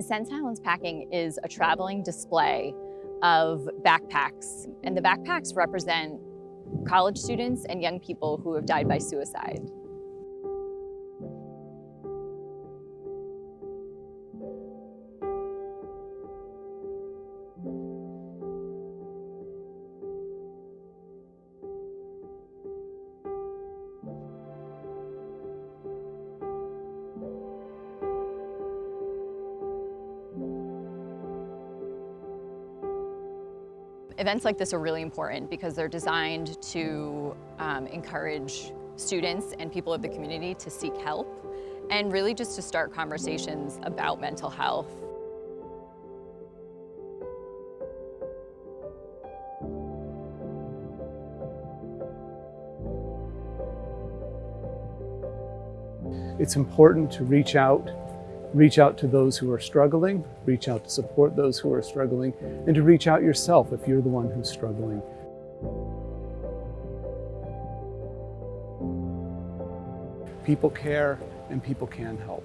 Send Silence Packing is a traveling display of backpacks, and the backpacks represent college students and young people who have died by suicide. Events like this are really important because they're designed to um, encourage students and people of the community to seek help and really just to start conversations about mental health. It's important to reach out reach out to those who are struggling, reach out to support those who are struggling, and to reach out yourself if you're the one who's struggling. People care and people can help.